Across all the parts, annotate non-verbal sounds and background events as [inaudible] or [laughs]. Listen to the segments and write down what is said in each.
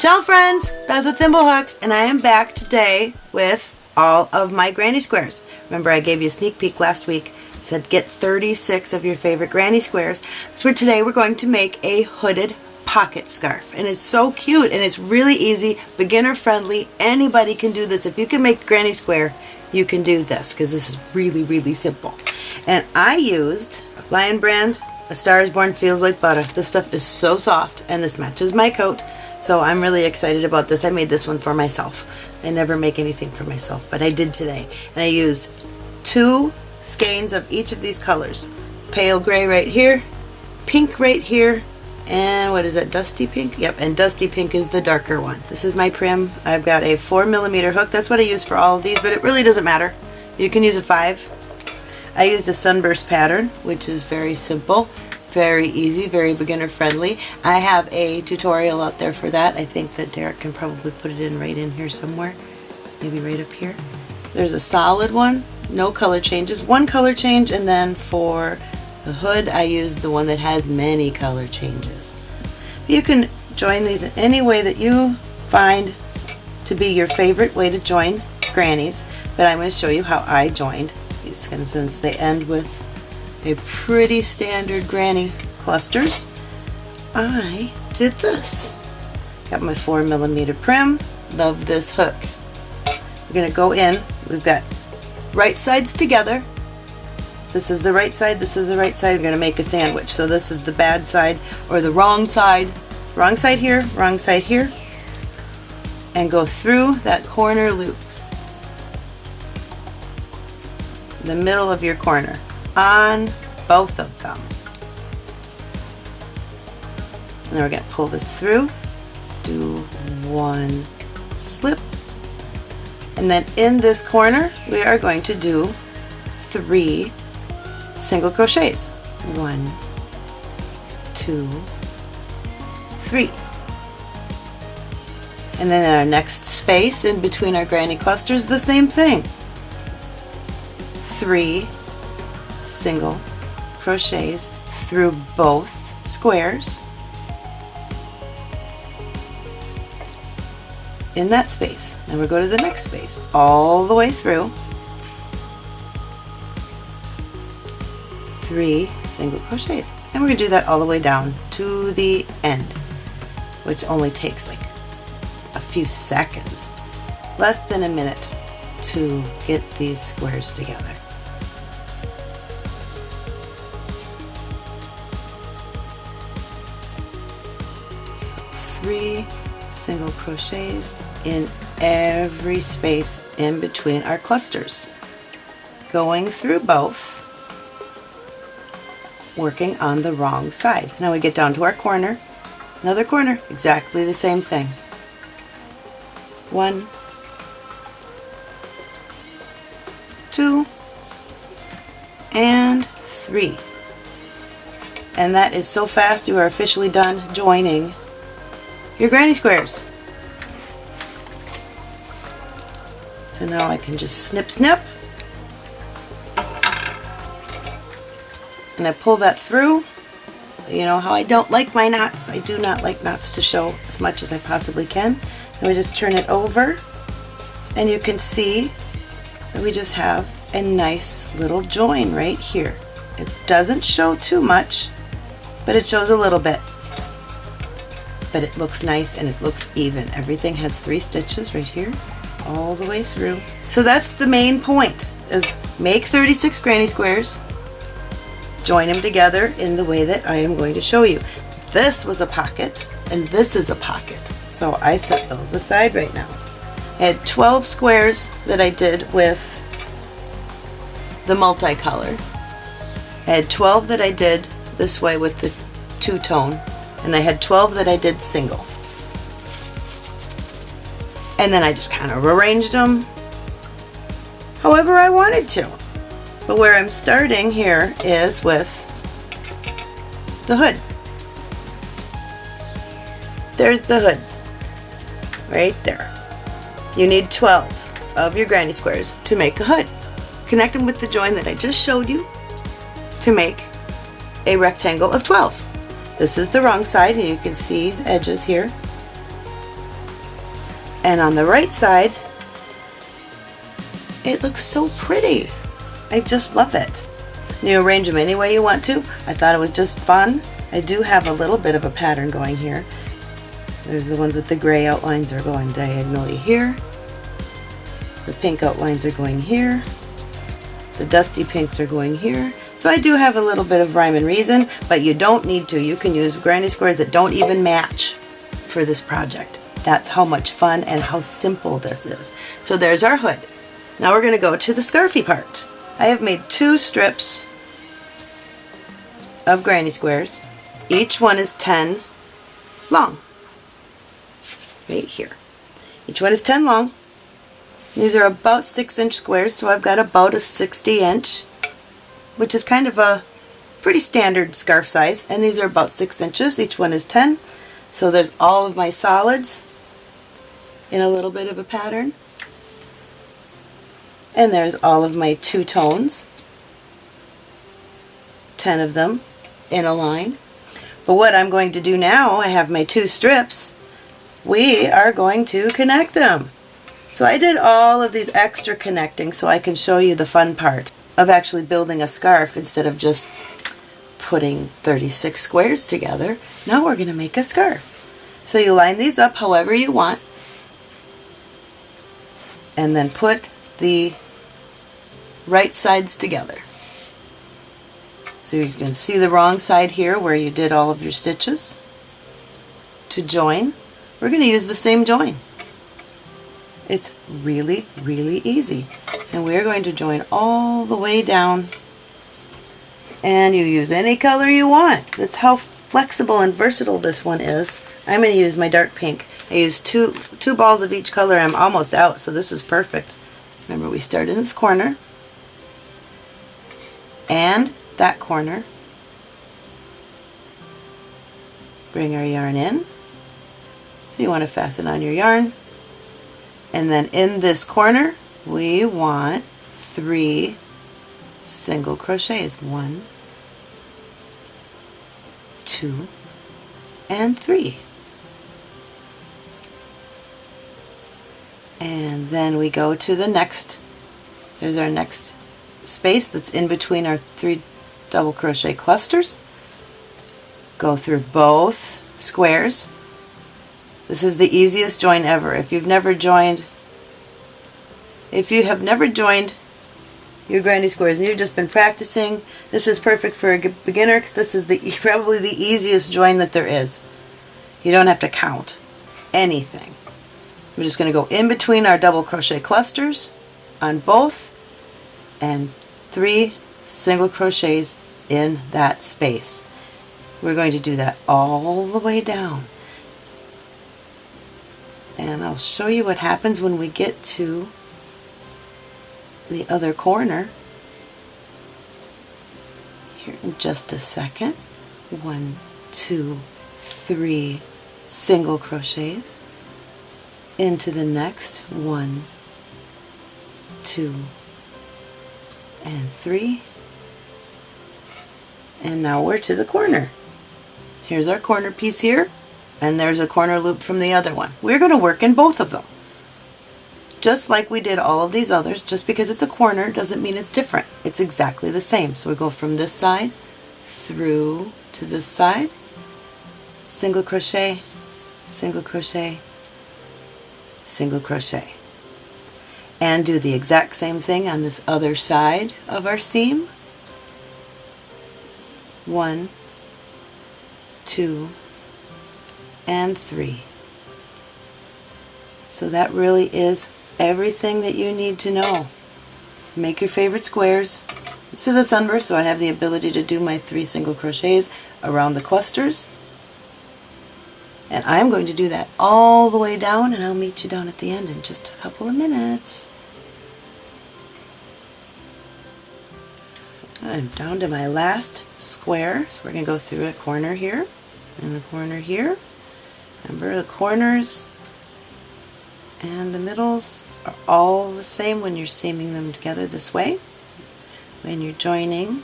Ciao friends, Beth with Thimblehooks, and I am back today with all of my granny squares. Remember I gave you a sneak peek last week, said get 36 of your favorite granny squares. So today we're going to make a hooded pocket scarf and it's so cute and it's really easy, beginner friendly, anybody can do this. If you can make granny square, you can do this because this is really really simple. And I used Lion Brand, A Star is Born Feels Like Butter. This stuff is so soft and this matches my coat. So I'm really excited about this. I made this one for myself. I never make anything for myself, but I did today. And I used two skeins of each of these colors. Pale gray right here, pink right here, and what is it, dusty pink? Yep, and dusty pink is the darker one. This is my Prym. I've got a four millimeter hook. That's what I use for all of these, but it really doesn't matter. You can use a five. I used a sunburst pattern, which is very simple very easy, very beginner friendly. I have a tutorial out there for that. I think that Derek can probably put it in right in here somewhere. Maybe right up here. There's a solid one, no color changes. One color change and then for the hood I use the one that has many color changes. You can join these in any way that you find to be your favorite way to join grannies, but I'm going to show you how I joined these since they end with a pretty standard granny clusters, I did this. Got my 4 millimeter Prym. Love this hook. We're going to go in. We've got right sides together. This is the right side, this is the right side. We're going to make a sandwich. So this is the bad side or the wrong side. Wrong side here, wrong side here. And go through that corner loop. The middle of your corner on both of them. And then we're going to pull this through, do one slip, and then in this corner we are going to do three single crochets. One, two, three. And then in our next space in between our granny clusters, the same thing. Three single crochets through both squares in that space. Now we go to the next space all the way through three single crochets and we're going to do that all the way down to the end which only takes like a few seconds less than a minute to get these squares together. Three single crochets in every space in between our clusters. Going through both working on the wrong side. Now we get down to our corner. Another corner exactly the same thing. One two and three. And that is so fast you are officially done joining your granny squares. So now I can just snip snip and I pull that through so you know how I don't like my knots. I do not like knots to show as much as I possibly can. And we just turn it over and you can see that we just have a nice little join right here. It doesn't show too much, but it shows a little bit but it looks nice and it looks even. Everything has three stitches right here all the way through. So that's the main point is make 36 granny squares, join them together in the way that I am going to show you. This was a pocket and this is a pocket. So I set those aside right now. I had 12 squares that I did with the multicolor. I had 12 that I did this way with the two-tone and I had 12 that I did single. And then I just kind of arranged them however I wanted to. But where I'm starting here is with the hood. There's the hood, right there. You need 12 of your granny squares to make a hood. Connect them with the join that I just showed you to make a rectangle of 12. This is the wrong side and you can see the edges here. And on the right side, it looks so pretty. I just love it. You arrange them any way you want to. I thought it was just fun. I do have a little bit of a pattern going here. There's the ones with the gray outlines are going diagonally here. The pink outlines are going here. The dusty pinks are going here. So I do have a little bit of rhyme and reason, but you don't need to. You can use granny squares that don't even match for this project. That's how much fun and how simple this is. So there's our hood. Now we're going to go to the scarfy part. I have made two strips of granny squares. Each one is 10 long. Right here. Each one is 10 long. These are about 6 inch squares, so I've got about a 60 inch, which is kind of a pretty standard scarf size. And these are about 6 inches. Each one is 10. So there's all of my solids in a little bit of a pattern. And there's all of my two tones, 10 of them in a line. But what I'm going to do now, I have my two strips, we are going to connect them. So I did all of these extra connecting so I can show you the fun part of actually building a scarf instead of just putting 36 squares together. Now we're going to make a scarf. So you line these up however you want and then put the right sides together. So you can see the wrong side here where you did all of your stitches. To join, we're going to use the same join. It's really, really easy. And we're going to join all the way down. And you use any color you want. That's how flexible and versatile this one is. I'm going to use my dark pink. I used two, two balls of each color. I'm almost out, so this is perfect. Remember, we start in this corner and that corner. Bring our yarn in. So you want to fasten on your yarn and then in this corner, we want three single crochets. One, two, and three. And then we go to the next, there's our next space that's in between our three double crochet clusters. Go through both squares this is the easiest join ever. If you've never joined, if you have never joined your granny squares and you've just been practicing, this is perfect for a beginner because this is the [laughs] probably the easiest join that there is. You don't have to count anything. We're just going to go in between our double crochet clusters on both and three single crochets in that space. We're going to do that all the way down and I'll show you what happens when we get to the other corner. Here in just a second. One two three single crochets. Into the next. One two and three. And now we're to the corner. Here's our corner piece here and there's a corner loop from the other one. We're going to work in both of them. Just like we did all of these others, just because it's a corner doesn't mean it's different. It's exactly the same. So we go from this side through to this side, single crochet, single crochet, single crochet. And do the exact same thing on this other side of our seam. One, two, and 3. So that really is everything that you need to know. Make your favorite squares. This is a sunburst, so I have the ability to do my three single crochets around the clusters. And I'm going to do that all the way down, and I'll meet you down at the end in just a couple of minutes. I'm down to my last square, so we're going to go through a corner here, and a corner here, Remember the corners and the middles are all the same when you're seaming them together this way. When you're joining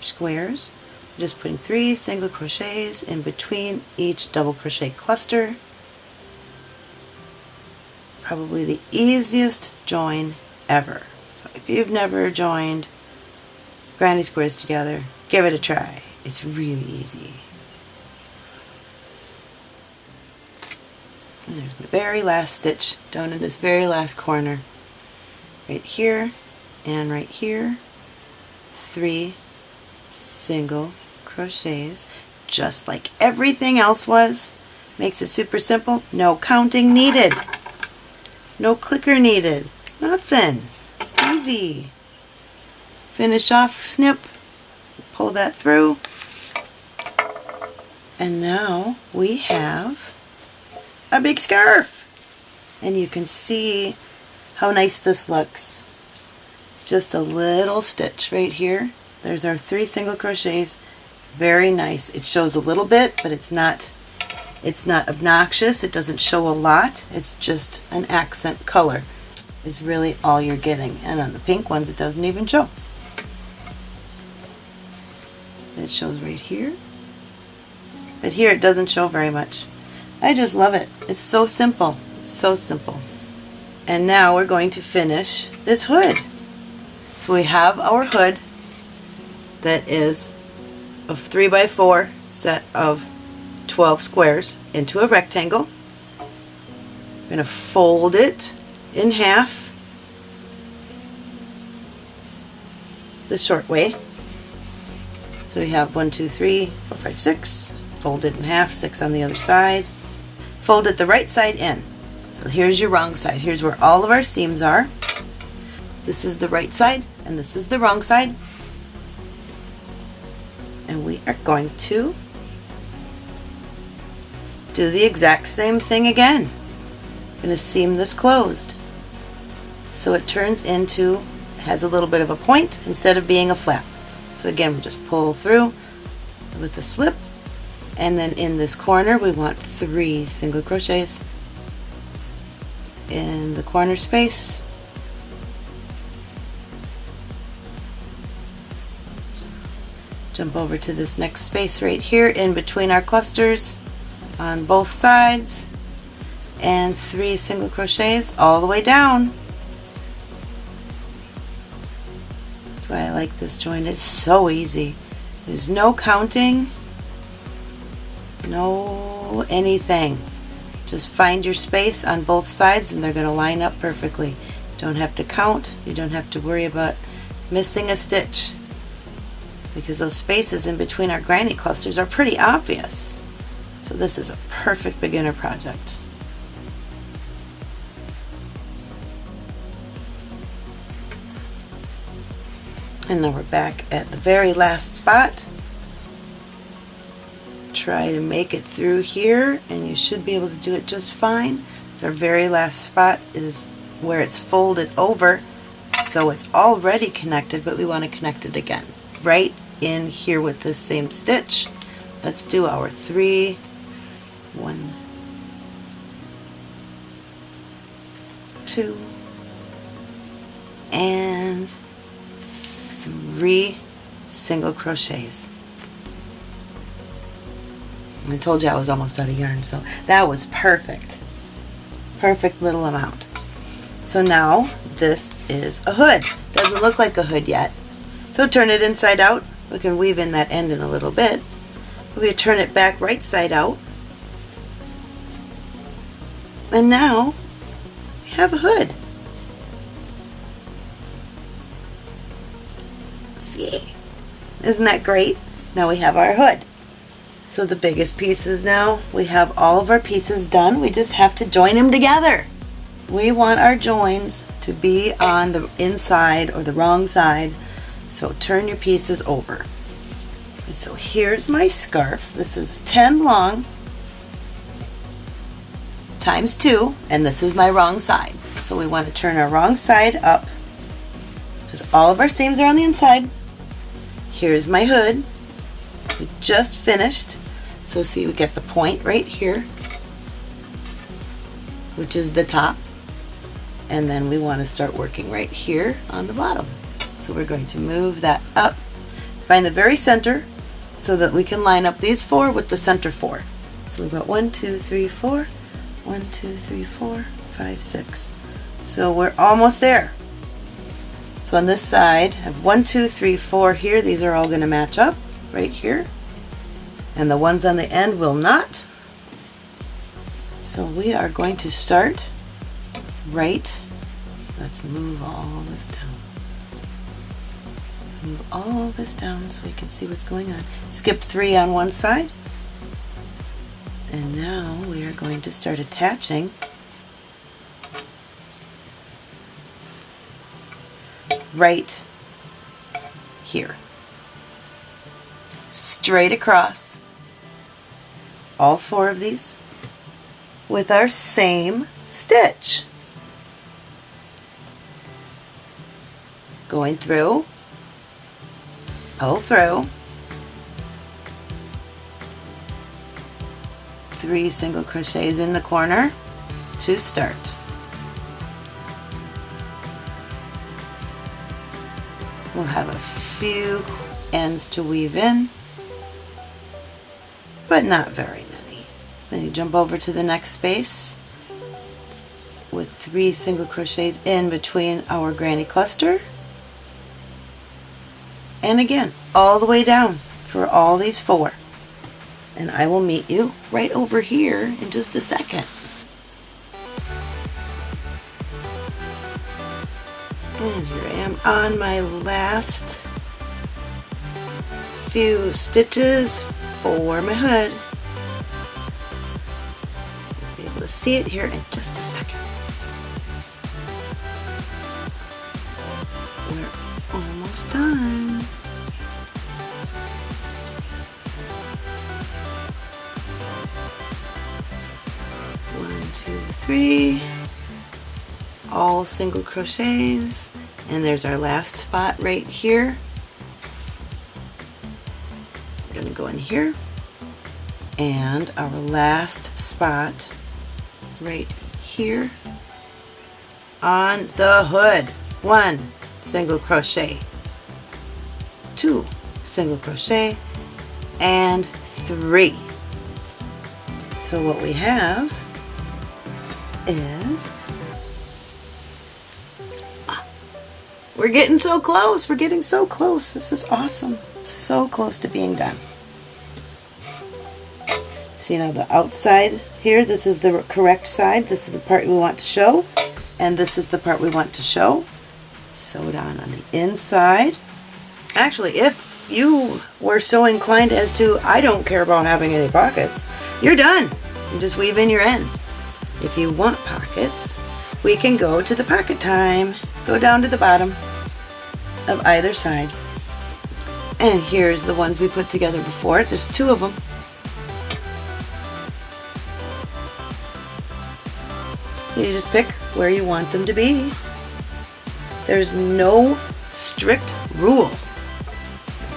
squares, you're just putting three single crochets in between each double crochet cluster. probably the easiest join ever. So if you've never joined granny squares together, give it a try. It's really easy. There's the very last stitch down in this very last corner. Right here and right here. Three single crochets just like everything else was. Makes it super simple. No counting needed. No clicker needed. Nothing. It's easy. Finish off, snip, pull that through. And now we have a big scarf. And you can see how nice this looks. It's just a little stitch right here. There's our three single crochets. Very nice. It shows a little bit, but it's not it's not obnoxious. It doesn't show a lot. It's just an accent color is really all you're getting. And on the pink ones, it doesn't even show. It shows right here. But here it doesn't show very much. I just love it. It's so simple. So simple. And now we're going to finish this hood. So we have our hood that is a 3 by 4 set of 12 squares into a rectangle. I'm going to fold it in half the short way. So we have one, two, three, four, five, six. Fold it in half, six on the other side. Fold it the right side in. So here's your wrong side. Here's where all of our seams are. This is the right side and this is the wrong side. And we are going to do the exact same thing again. I'm going to seam this closed. So it turns into, has a little bit of a point instead of being a flap. So again, we just pull through with the slip and then in this corner we want three single crochets. In the corner space jump over to this next space right here in between our clusters on both sides. And three single crochets all the way down. That's why I like this joint. It's so easy. There's no counting no anything. Just find your space on both sides and they're going to line up perfectly. Don't have to count. You don't have to worry about missing a stitch because those spaces in between our granny clusters are pretty obvious. So this is a perfect beginner project. And now we're back at the very last spot try to make it through here and you should be able to do it just fine. It's our very last spot is where it's folded over so it's already connected but we want to connect it again right in here with this same stitch. Let's do our three, one, two, and three single crochets. I told you I was almost out of yarn, so that was perfect. Perfect little amount. So now this is a hood. Doesn't look like a hood yet. So turn it inside out. We can weave in that end in a little bit. We turn it back right side out. And now we have a hood. See? Isn't that great? Now we have our hood. So the biggest pieces now, we have all of our pieces done. We just have to join them together. We want our joins to be on the inside or the wrong side. So turn your pieces over. And so here's my scarf. This is 10 long times 2 and this is my wrong side. So we want to turn our wrong side up because all of our seams are on the inside. Here's my hood we just finished. So see we get the point right here, which is the top. And then we want to start working right here on the bottom. So we're going to move that up, find the very center so that we can line up these four with the center four. So we've got one, two, three, four, one, two, three, four, five, six. So we're almost there. So on this side, I have one, two, three, four here. These are all going to match up right here. And the ones on the end will not. So we are going to start right. Let's move all this down. Move all this down so we can see what's going on. Skip three on one side. And now we are going to start attaching right here. Straight across all four of these with our same stitch. Going through, pull through, three single crochets in the corner to start. We'll have a few ends to weave in, but not very many. Then you jump over to the next space with three single crochets in between our granny cluster. And again, all the way down for all these four and I will meet you right over here in just a second. And here I am on my last few stitches for my hood. You'll be able to see it here in just a second. We're almost done. two, three, all single crochets, and there's our last spot right here. In here, and our last spot right here on the hood. One single crochet, two single crochet, and three. So what we have is ah, we're getting so close. We're getting so close. This is awesome. So close to being done. See now the outside here, this is the correct side. This is the part we want to show. And this is the part we want to show. Sew it on on the inside. Actually, if you were so inclined as to, I don't care about having any pockets, you're done. You just weave in your ends. If you want pockets, we can go to the pocket time. Go down to the bottom of either side. And here's the ones we put together before. There's two of them. So you just pick where you want them to be. There's no strict rule.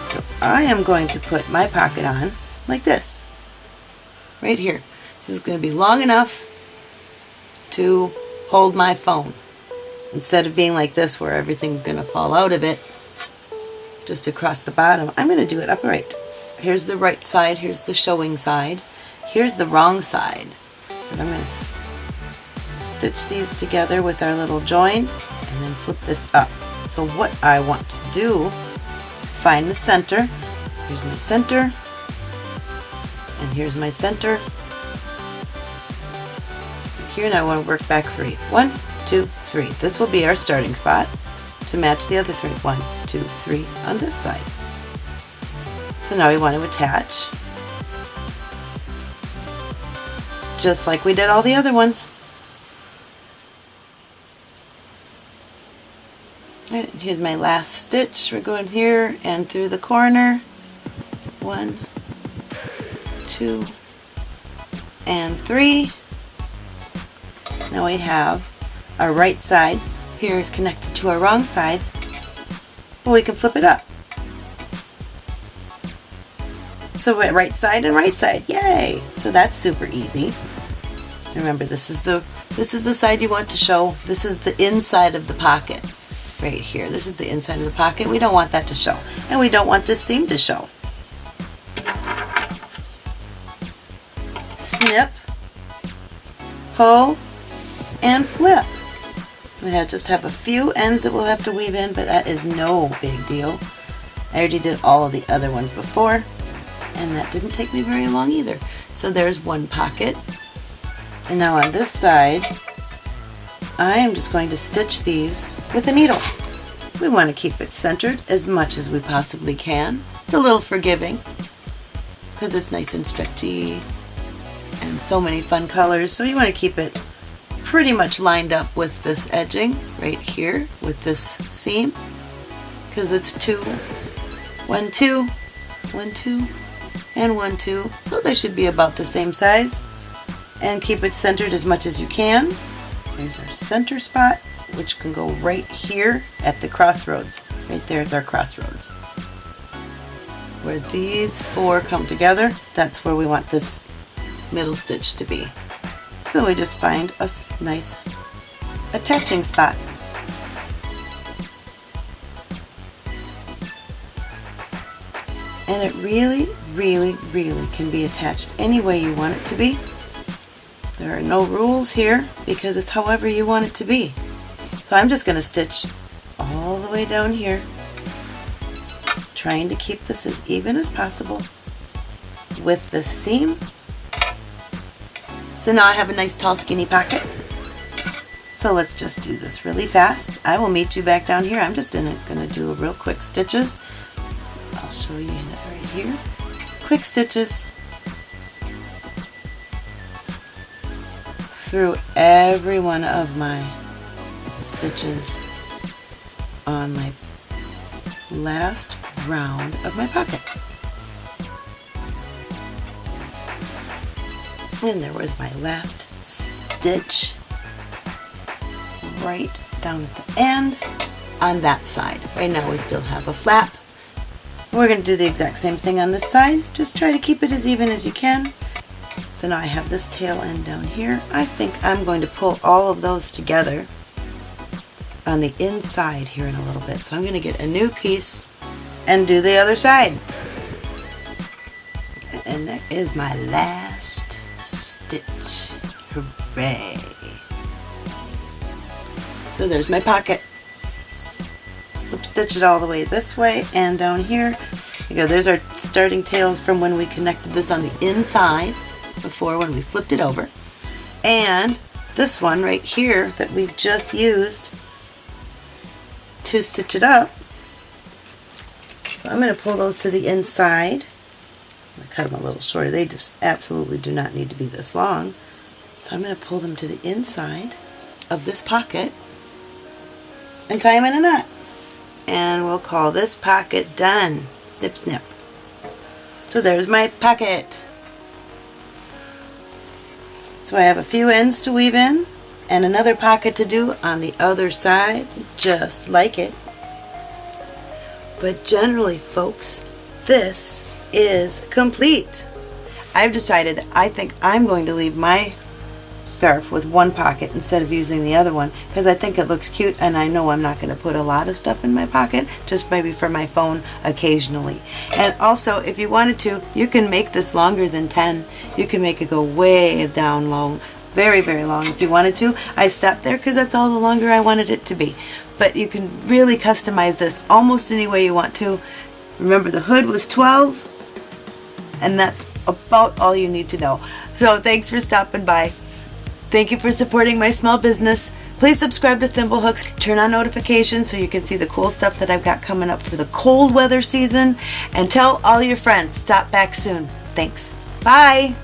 So I am going to put my pocket on like this. Right here. This is going to be long enough to hold my phone. Instead of being like this where everything's going to fall out of it, just across the bottom, I'm going to do it upright. Here's the right side, here's the showing side, here's the wrong side. And I'm going to stitch these together with our little join and then flip this up. So what I want to do is find the center. Here's my center, and here's my center, here and I want to work back three. One, two, three. This will be our starting spot to match the other three. One, two, three on this side. So now we want to attach just like we did all the other ones. Here's my last stitch. We're going here and through the corner. One, two, and three. Now we have our right side here is connected to our wrong side. Well, we can flip it up. So we're right side and right side, yay! So that's super easy. Remember, this is the this is the side you want to show. This is the inside of the pocket right here. This is the inside of the pocket. We don't want that to show. And we don't want this seam to show. Snip, pull, and flip. We have just have a few ends that we'll have to weave in, but that is no big deal. I already did all of the other ones before, and that didn't take me very long either. So there's one pocket. And now on this side, I am just going to stitch these with a needle. We want to keep it centered as much as we possibly can. It's a little forgiving because it's nice and stretchy and so many fun colors. So you want to keep it pretty much lined up with this edging right here with this seam because it's two, one, two, one, two, and one, two. So they should be about the same size and keep it centered as much as you can. There's our center spot which can go right here at the crossroads, right there at our crossroads. Where these four come together, that's where we want this middle stitch to be. So we just find a nice attaching spot. And it really, really, really can be attached any way you want it to be. There are no rules here because it's however you want it to be. So I'm just going to stitch all the way down here, trying to keep this as even as possible with the seam so now I have a nice tall skinny pocket. So let's just do this really fast. I will meet you back down here. I'm just going to do real quick stitches. I'll show you that right here. Quick stitches through every one of my stitches on my last round of my pocket. And there was my last stitch right down at the end on that side. Right now we still have a flap. We're going to do the exact same thing on this side. Just try to keep it as even as you can. So now I have this tail end down here. I think I'm going to pull all of those together on the inside here in a little bit. So I'm going to get a new piece and do the other side. And there is my last stitch. Hooray! So there's my pocket. Slip stitch it all the way this way and down here. You go. There's our starting tails from when we connected this on the inside before when we flipped it over. And this one right here that we just used to stitch it up. So I'm going to pull those to the inside I cut them a little shorter. They just absolutely do not need to be this long. So I'm going to pull them to the inside of this pocket and tie them in a knot. And we'll call this pocket done. Snip, snip. So there's my pocket. So I have a few ends to weave in and another pocket to do on the other side, just like it. But generally, folks, this is complete. I've decided I think I'm going to leave my scarf with one pocket instead of using the other one because I think it looks cute and I know I'm not going to put a lot of stuff in my pocket just maybe for my phone occasionally and also if you wanted to you can make this longer than 10 you can make it go way down low very very long if you wanted to I stopped there because that's all the longer I wanted it to be but you can really customize this almost any way you want to remember the hood was 12 and that's about all you need to know. So thanks for stopping by. Thank you for supporting my small business. Please subscribe to Thimblehooks, turn on notifications so you can see the cool stuff that I've got coming up for the cold weather season, and tell all your friends, stop back soon. Thanks. Bye.